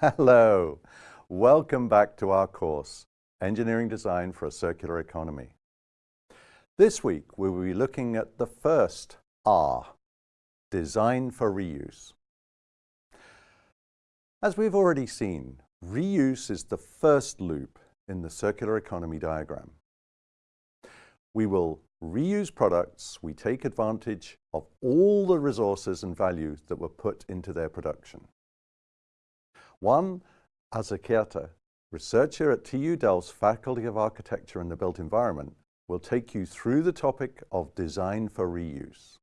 Hello, welcome back to our course, Engineering Design for a Circular Economy. This week we will be looking at the first R, Design for Reuse. As we've already seen, reuse is the first loop in the circular economy diagram. We will reuse products, we take advantage of all the resources and values that were put into their production. Juan Azcárate, researcher at TU Delft's Faculty of Architecture and the Built Environment, will take you through the topic of design for reuse.